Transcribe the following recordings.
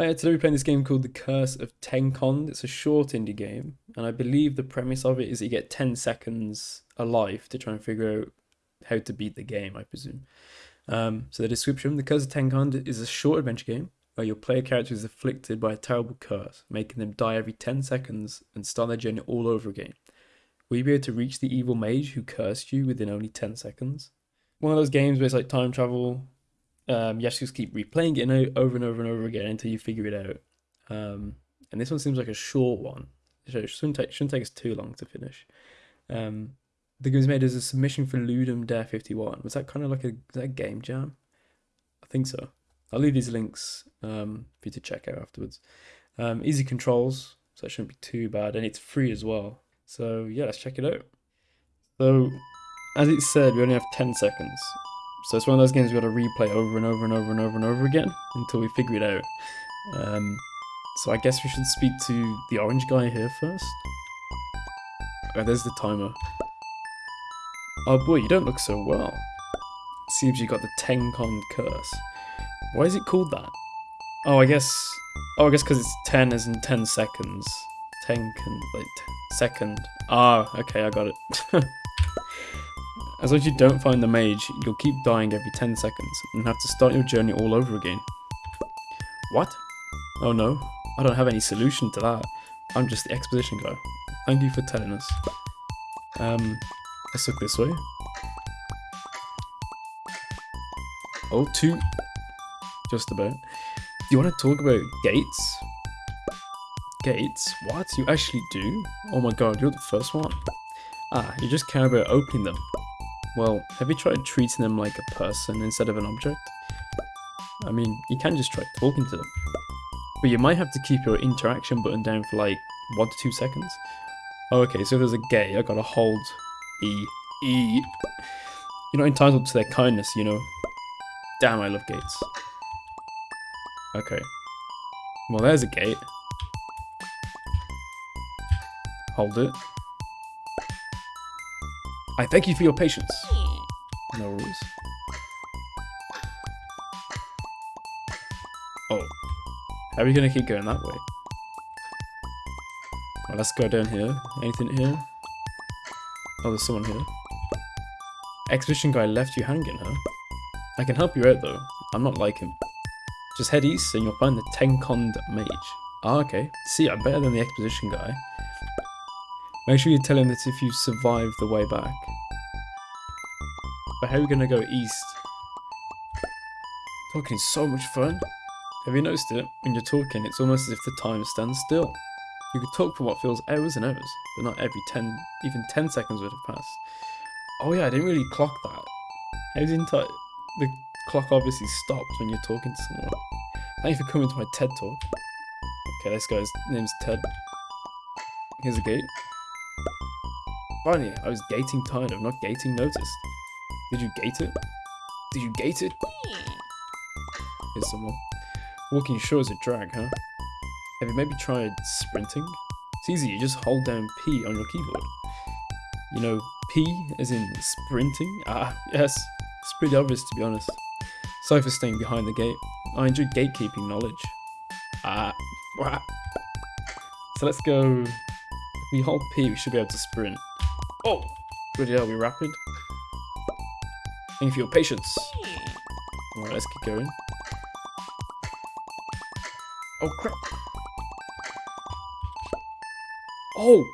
Hi, today we're playing this game called The Curse of Tenkonde. It's a short indie game, and I believe the premise of it is that you get 10 seconds alive to try and figure out how to beat the game, I presume. Um, so the description, The Curse of Tenkonde is a short adventure game where your player character is afflicted by a terrible curse, making them die every 10 seconds and start their journey all over again. Will you be able to reach the evil mage who cursed you within only 10 seconds? One of those games where it's like time travel, um, you have to just keep replaying it over and over and over again until you figure it out. Um, and this one seems like a short one. it shouldn't take, shouldn't take us too long to finish. Um, the game was made as a submission for Ludum Dare 51. Was that kind of like a, a game jam? I think so. I'll leave these links um, for you to check out afterwards. Um, easy controls, so it shouldn't be too bad, and it's free as well. So yeah, let's check it out. So, as it said, we only have 10 seconds. So it's one of those games we got to replay over and over and over and over and over again until we figure it out. Um, so I guess we should speak to the orange guy here first. Oh, there's the timer. Oh boy, you don't look so well. Seems you got the Tenkonde curse. Why is it called that? Oh, I guess... Oh, I guess because it's 10 as in 10 seconds. Tenken, like, second. Ah, okay, I got it. As long as you don't find the mage, you'll keep dying every 10 seconds and have to start your journey all over again. What? Oh no, I don't have any solution to that. I'm just the exposition guy. Thank you for telling us. Um, let's look this way. Oh, two. Just about. Do you want to talk about gates? Gates? What? You actually do? Oh my god, you're the first one. Ah, you just care about opening them. Well, have you tried treating them like a person instead of an object? I mean, you can just try talking to them. But you might have to keep your interaction button down for like 1 to 2 seconds. Oh, okay, so if there's a gate, I gotta hold E. E. You're not entitled to their kindness, you know. Damn, I love gates. Okay. Well, there's a gate. Hold it. I thank you for your patience. No rules. Oh. How are we gonna keep going that way? Well, let's go down here. Anything here? Oh, there's someone here. Exhibition guy left you hanging, huh? I can help you out though. I'm not like him. Just head east and you'll find the Tenkonde Mage. Ah, okay. See, I'm better than the exposition guy. Make sure you tell him that if you survive the way back. But how are we going to go east? Talking is so much fun. Have you noticed it? When you're talking, it's almost as if the time stands still. You could talk for what feels hours and hours, but not every 10, even 10 seconds would have passed. Oh yeah, I didn't really clock that. How didn't I? The clock obviously stops when you're talking to someone. Thank you for coming to my TED talk. Okay, this guy's name's Ted. Here's a gate. Finally, I was gating tired of not gating noticed. Did you gate it? Did you gate it? Here's someone. Walking sure is a drag, huh? Have you maybe tried sprinting? It's easy, you just hold down P on your keyboard. You know, P as in sprinting? Ah, yes. It's pretty obvious to be honest. Sorry for staying behind the gate. I enjoy gatekeeping knowledge. Ah, wah. So let's go. If we hold P, we should be able to sprint. Oh! Good hell, we rapid? Thank you for your patience. Alright, let's keep going. Oh crap! Oh!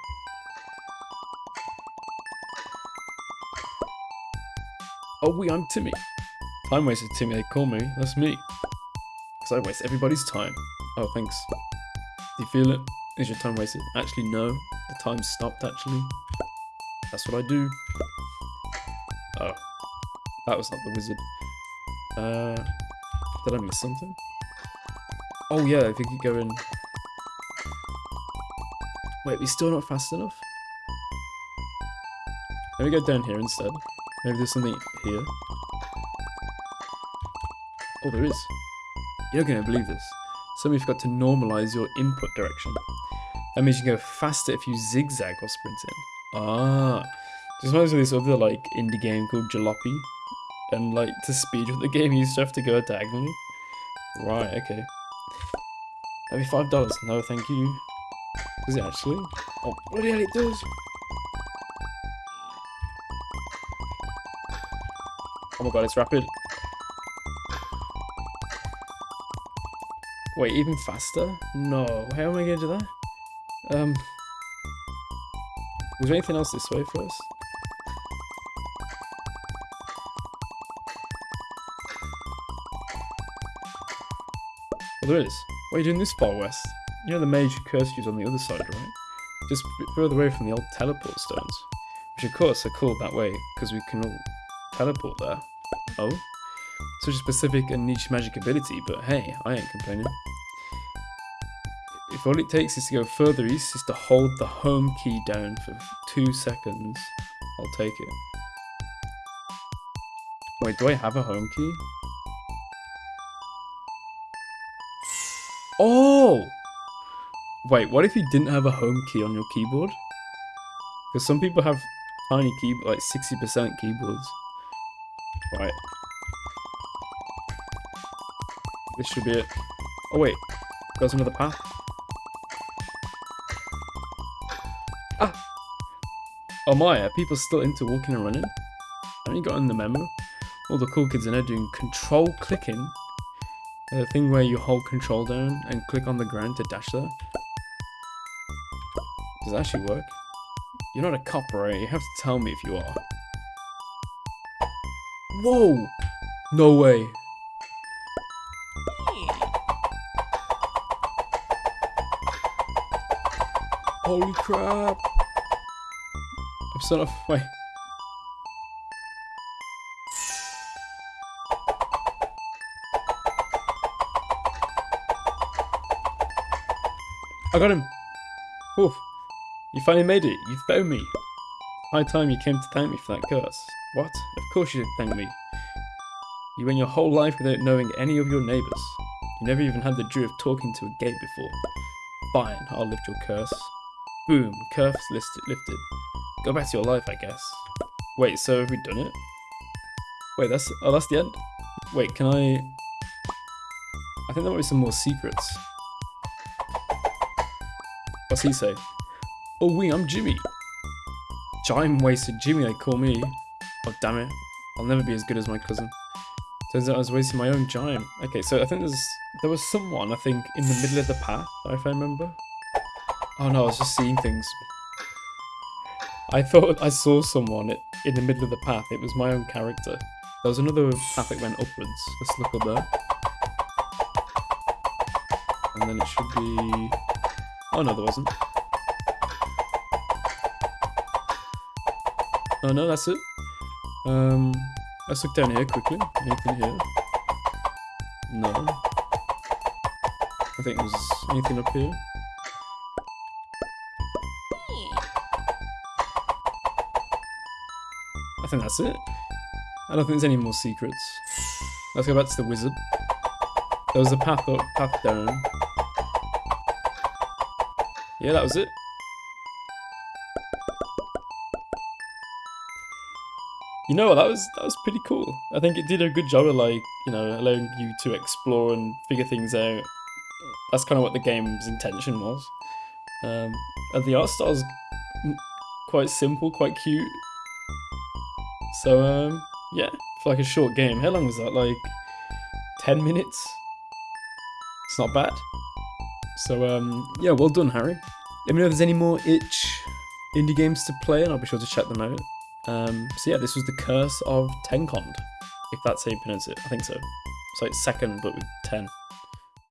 Oh wait, I'm Timmy. Time wasted Timmy, they call me. That's me. Because I waste everybody's time. Oh, thanks. Do you feel it? Is your time wasted? Actually, no. The time stopped, actually. That's what I do. Oh. That was not the wizard. Uh, did I miss something? Oh yeah, if you keep going... Wait, we still not fast enough? Let me go down here instead. Maybe there's something here. Oh, there is. You're not going to believe this. Somebody forgot to normalize your input direction. That means you can go faster if you zigzag or sprint in. Ah. Just reminds me of this other like indie game called Jalopy. And like to speed up the game you used to have to go diagonally. Right, okay. That'd be five dollars. No, thank you. Is it actually? Oh, bloody hell, it does. Oh my god, it's rapid. Wait, even faster? No. How am I going to do that? Um. Was there anything else this way for us? Well, there is. Why are you doing this far west? You know the mage curse is on the other side, right? Just further away from the old teleport stones. Which of course are called that way, because we can all teleport there. Oh? Such a specific and niche magic ability, but hey, I ain't complaining. All it takes is to go further east is to hold the home key down for two seconds, I'll take it. Wait, do I have a home key? Oh! Wait, what if you didn't have a home key on your keyboard? Because some people have tiny keyboard, like 60% keyboards. Right. This should be it. Oh wait, goes another path. Oh my, are people still into walking and running? Haven't you gotten the memo? All the cool kids are now doing control clicking. The thing where you hold control down and click on the ground to dash there. Does that actually work? You're not a cop, right? You have to tell me if you are. Whoa! No way. Holy crap! Sort of. I got him! Oof. You finally made it. You found me. High time you came to thank me for that curse. What? Of course you thank me. You went your whole life without knowing any of your neighbours. You never even had the joy of talking to a gate before. Fine, I'll lift your curse. Boom, curse lifted. Go back to your life, I guess. Wait, so have we done it? Wait, that's oh, that's the end. Wait, can I? I think there might be some more secrets. What's he say? Oh, we, I'm Jimmy. Jime wasted Jimmy, they call me. Oh, damn it. I'll never be as good as my cousin. Turns out I was wasting my own Jime. Okay, so I think there's there was someone, I think, in the middle of the path, if I remember. Oh no, I was just seeing things. I thought I saw someone in the middle of the path. It was my own character. There was another path that went upwards. Let's look up there. And then it should be... Oh no, there wasn't. Oh no, that's it. Um, let's look down here quickly. Anything here? No. I think there's anything up here. I think that's it. I don't think there's any more secrets. Let's go back to the wizard. There was a path up, path down. Yeah, that was it. You know what? That was that was pretty cool. I think it did a good job of like you know allowing you to explore and figure things out. That's kind of what the game's intention was. Um, and the art style's quite simple, quite cute. So um, yeah, for like a short game. How long was that? Like ten minutes. It's not bad. So um, yeah, well done, Harry. Let me know if there's any more itch indie games to play, and I'll be sure to check them out. Um, so yeah, this was the Curse of Tenkond, if that's how you pronounce it. I think so. So it's second, but with 10.